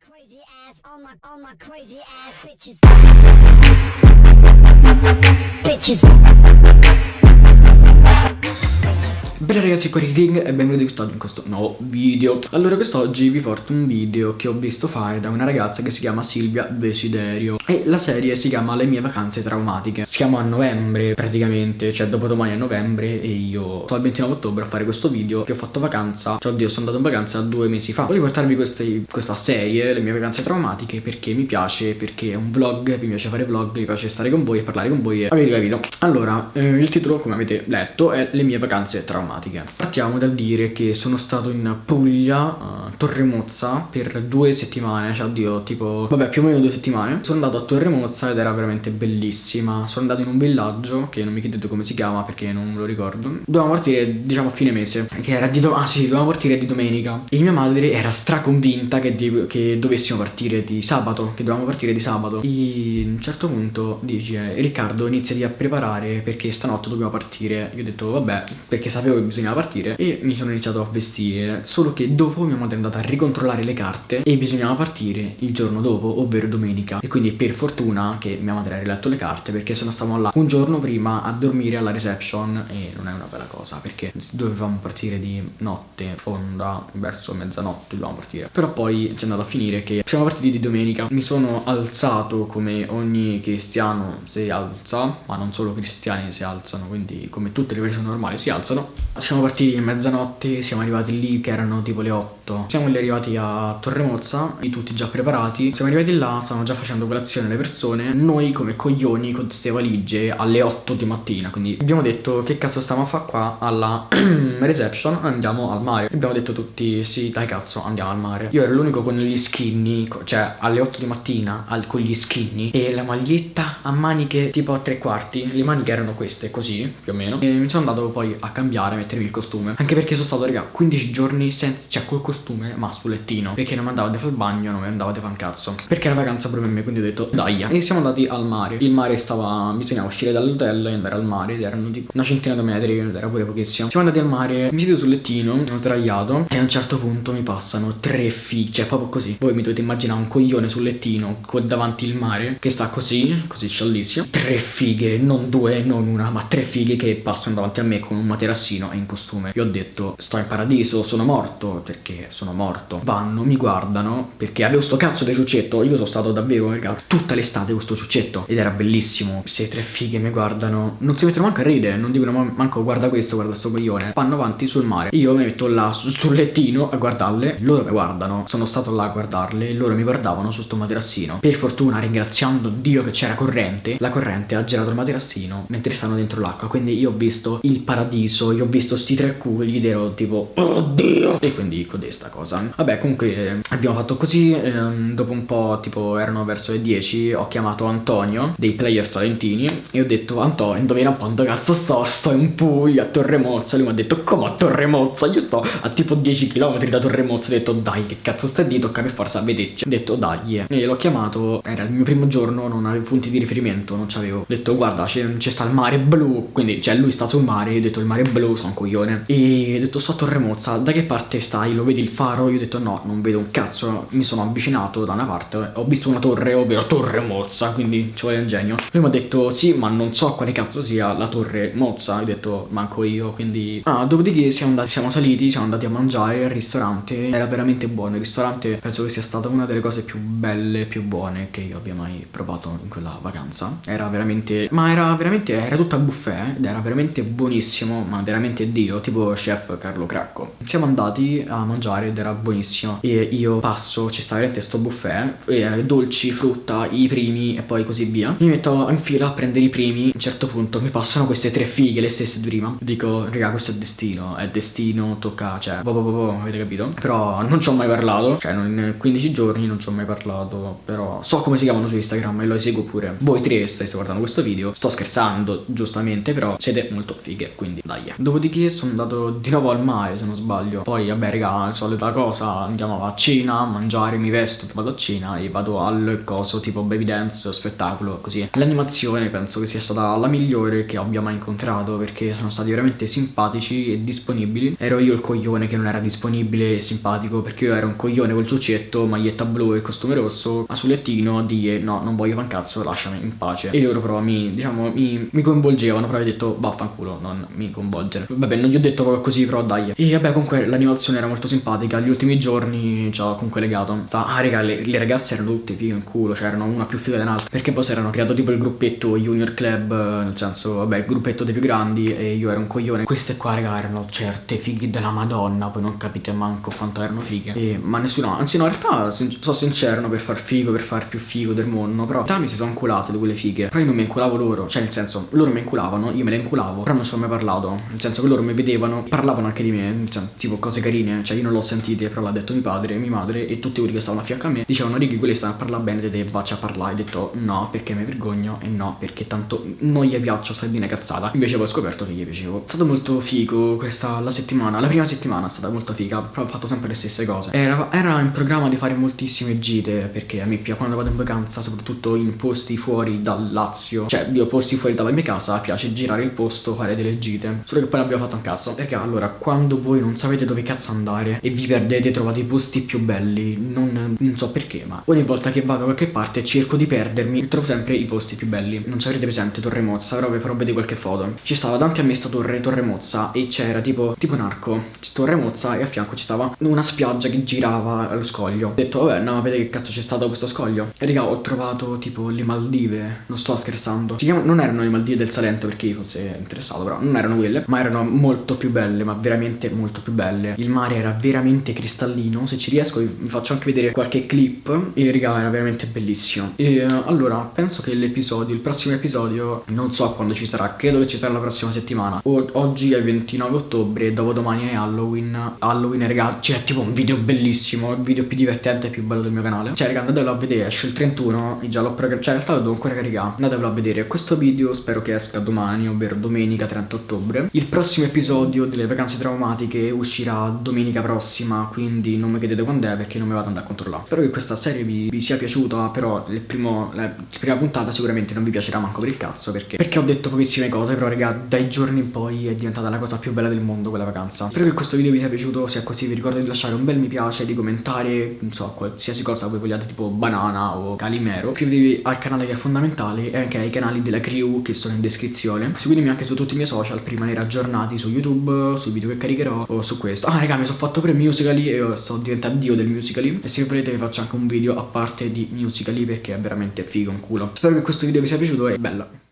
Crazy ass, all my, all my crazy ass bitches. Bitches. Bene ragazzi, qua è King e benvenuti quest'oggi in questo nuovo video. Allora quest'oggi vi porto un video che ho visto fare da una ragazza che si chiama Silvia Desiderio. E la serie si chiama Le mie vacanze traumatiche. Siamo a novembre praticamente, cioè dopo domani a novembre E io sto al 29 ottobre a fare questo video che ho fatto vacanza. Cioè oddio, sono andato in vacanza due mesi fa. Voglio portarvi queste, questa serie, Le mie vacanze traumatiche Perché mi piace, perché è un vlog, mi piace fare vlog Mi piace stare con voi e parlare con voi e avete capito. Allora, eh, il titolo come avete letto è Le mie vacanze traumatiche Partiamo dal dire che sono stato in Puglia, a Torremozza, per due settimane, cioè oddio, tipo, vabbè più o meno due settimane. Sono andato a Torremozza ed era veramente bellissima. Sono andato in un villaggio, che non mi chiedete come si chiama perché non lo ricordo. Dovevamo partire, diciamo, a fine mese, che era di, ah, sì, dovevamo partire di domenica. E mia madre era straconvinta che, di, che dovessimo partire di sabato, che dovevamo partire di sabato. E a un certo punto dice, Riccardo iniziati a preparare perché stanotte dobbiamo partire. Io ho detto, vabbè, perché sapevo che bisognava partire e mi sono iniziato a vestire. Solo che dopo mia madre è andata a ricontrollare le carte e bisognava partire il giorno dopo ovvero domenica. E quindi per fortuna che mia madre ha riletto le carte perché se no stavamo là un giorno prima a dormire alla reception e non è una bella cosa perché dovevamo partire di notte fonda verso mezzanotte dovevamo partire. Però poi ci è andato a finire che siamo partiti di domenica. Mi sono alzato come ogni cristiano si alza ma non solo cristiani si alzano quindi come tutte le persone normali si alzano siamo partiti a mezzanotte, siamo arrivati lì che erano tipo le 8. Siamo lì arrivati a Torremozza, tutti già preparati. Siamo arrivati là, stavano già facendo colazione le persone. Noi come coglioni con queste valigie alle 8 di mattina. Quindi abbiamo detto che cazzo stiamo a fare qua alla reception, andiamo al mare. Abbiamo detto tutti sì dai cazzo andiamo al mare. Io ero l'unico con gli skinny, cioè alle 8 di mattina al, con gli skinny e la maglietta a maniche tipo a tre quarti. Le maniche erano queste così più o meno. E mi sono andato poi a cambiare, mettermi il costume. Anche perché sono stato raga 15 giorni senza Cioè col costume ma sul lettino Perché non mi andavo a fare il bagno Non mi andavo a fare un cazzo. Perché era vacanza proprio per me Quindi ho detto dai E siamo andati al mare. Il mare stava Bisognava uscire dall'hotel e andare al mare. Ed erano tipo una centina di metri era pure pochissimo. Siamo andati al mare Mi siedo sul lettino Sdraiato E a un certo punto mi passano tre fighe Cioè proprio così. Voi mi dovete immaginare un coglione sul lettino Con davanti il mare Che sta così Così sciallissimo Tre fighe Non due Non una Ma tre fighe che passano davanti a me Con un materassino in costume. Io ho detto sto in paradiso, sono morto perché sono morto. Vanno, mi guardano perché avevo sto cazzo di ciuccetto, io sono stato davvero raga, tutta l'estate con sto ciuccetto. Ed era bellissimo. Se tre fighe mi guardano, non si mettono manco a ridere, non dicono manco guarda questo, guarda sto coglione. Vanno avanti sul mare, io mi metto là sul lettino a guardarle, loro mi guardano, sono stato là a guardarle, loro mi guardavano su sto materassino. Per fortuna ringraziando Dio che c'era corrente, la corrente ha girato il materassino mentre stanno dentro l'acqua, quindi io ho visto il paradiso, io ho visto sti tre culi ed ero tipo oddio. E quindi codesta cosa. Vabbè comunque eh, abbiamo fatto così ehm, dopo un po' tipo erano verso le 10 ho chiamato Antonio dei player talentini e ho detto Antonio indovina quanto cazzo sto? Sto in Puglia a Torremozza. Lui mi ha detto come a Torremozza? Io sto a tipo 10 km da Torremozza. Ho detto dai che cazzo stai di tocca per forza vederci. Ho detto dai. Yeah. e l'ho chiamato era il mio primo giorno non avevo punti di riferimento non c'avevo ho detto guarda c'è sta il mare blu. Quindi cioè lui sta sul mare ho detto il mare blu sono un coglione. E ho detto sto a Torremozza da che parte stai? Lo vedi il faro? Io ho detto no non vedo un cazzo mi sono avvicinato da una parte ho visto una torre ovvero Torre Mozza quindi ci vuole ingegno lui mi ha detto sì ma non so quale cazzo sia la Torre Mozza. Ho detto manco io quindi ah dopodiché siamo andati siamo saliti siamo andati a mangiare al ristorante. Era veramente buono il ristorante penso che sia stata una delle cose più belle più buone che io abbia mai provato in quella vacanza. Era veramente ma era veramente era tutta buffet ed era veramente buonissimo ma veramente dio tipo chef Carlo Cracco. Siamo andati a mangiare ed era buonissimo. E io passo ci sta veramente sto buffet e dolci frutta i primi e poi così via. Mi metto in fila a prendere i primi. A un certo punto mi passano queste tre fighe le stesse di prima. Dico raga questo è destino è destino tocca cioè boh boh boh, boh avete capito? Però non ci ho mai parlato cioè in 15 giorni non ci ho mai parlato però so come si chiamano su Instagram e lo seguo pure. Voi tre state guardando questo video. Sto scherzando giustamente però siete molto fighe quindi dai. Dopodiché dopodiché sono andato di nuovo al mare se non sbaglio. Poi vabbè raga, solita cosa, andiamo a cena, a mangiare, mi vesto, vado a cena e vado al coso tipo baby dance, spettacolo, così. L'animazione penso che sia stata la migliore che abbia mai incontrato perché sono stati veramente simpatici e disponibili. Ero io il coglione che non era disponibile e simpatico perché io ero un coglione col ciuccetto, maglietta blu e costume rosso, a sul lettino di no, non voglio fan cazzo, lasciami in pace. E loro però mi, diciamo, mi, mi coinvolgevano, però ho detto vaffanculo, non mi coinvolgere. Vabbè, non gli ho detto proprio così, però dai. E vabbè, comunque l'animazione era molto simpatica, gli ultimi giorni ci ho comunque legato. Ah, raga, le, le, ragazze erano tutte fighe in culo, cioè erano una più figa dell'altra. Perché poi si erano creato tipo il gruppetto Junior Club, nel senso, vabbè, il gruppetto dei più grandi e io ero un coglione. Queste qua, raga, erano certe fighe della madonna, poi non capite manco quanto erano fighe. E, ma nessuno, anzi no, in realtà sono sincero per far figo, per far più figo del mondo, però in realtà mi si sono inculate di quelle fighe. Però io non mi inculavo loro, cioè nel senso, loro mi inculavano, io me le inculavo, però non ci ho mai parlato. Nel senso che loro mi vedevano, parlavano anche di me, cioè, tipo cose carine, cioè io non l'ho sentite, però l'ha detto mio padre, mia madre e tutti quelli che stavano a fianco a me dicevano righi quelli stanno a parlare bene di te, vacci a parlare. Ho detto no perché mi vergogno e no perché tanto non gli piaccio sardine cazzata. Invece poi ho scoperto che gli piacevo. È stato molto figo questa la settimana, la prima settimana è stata molto figa, però ho fatto sempre le stesse cose. Era, era in programma di fare moltissime gite perché a me piace quando vado in vacanza, soprattutto in posti fuori dal Lazio, cioè io posti fuori dalla mia casa, piace girare il posto, fare delle gite. Solo che poi non abbiamo fatto un cazzo. Perché allora, quando voi non sapete dove cazzo andare e vi perdete, trovate i posti più belli, non, non so perché, ma ogni volta che vado da qualche parte cerco di perdermi trovo sempre i posti più belli. Non ci avrete presente Torre Mozza, però vi farò vedere qualche foto. Ci stava davanti a me sta torre, Torre Mozza, e c'era tipo, tipo un arco. Torre Mozza e a fianco ci stava una spiaggia che girava allo scoglio. Ho detto, vabbè, no, vedete che cazzo c'è stato questo scoglio. E raga, ho trovato tipo le Maldive, non sto scherzando. Si chiama, non erano le Maldive del Salento perché io fosse interessato, però non erano quelle, ma erano molto più belle, ma veramente molto più belle. Il mare era veramente cristallino, se ci riesco vi faccio anche vedere qualche clip e raga, era veramente bellissimo. E allora, penso che l'episodio, il prossimo episodio, non so quando ci sarà, credo che ci sarà la prossima settimana. O, oggi è il 29 ottobre, dopodomani è Halloween. Halloween, raga, c'è tipo un video bellissimo, il video più divertente e più bello del mio canale. Cioè, raga, andatelo a vedere, esce il 31, già l'ho programmato, cioè in realtà lo devo ancora caricare. Andatelo a vedere. Questo video spero che esca domani, ovvero domenica 30 ottobre. Il prossimo episodio delle vacanze traumatiche uscirà domenica prossima, quindi non mi chiedete quando è perché non mi vado ad andare a controllare. Spero che questa serie vi, vi sia piaciuta, però primo, la prima puntata sicuramente non vi piacerà manco per il cazzo, perché, perché ho detto pochissime cose, però raga, dai giorni in poi è diventata la cosa più bella del mondo quella vacanza. Spero che questo video vi sia piaciuto, se è così vi ricordo di lasciare un bel mi piace, di commentare, non so, qualsiasi cosa voi vogliate, tipo banana o calimero. Iscrivetevi al canale che è fondamentale e anche ai canali della crew che sono in descrizione. Seguitemi anche su tutti i miei social per rimanere aggiornati su YouTube, sui video che caricherò o su questo. Ah raga, mi sono fatto pure musicali e sto diventando dio del musicali. E se volete vi faccio anche un video a parte di musicali perché è veramente figo un culo. Spero che questo video vi sia piaciuto e bella.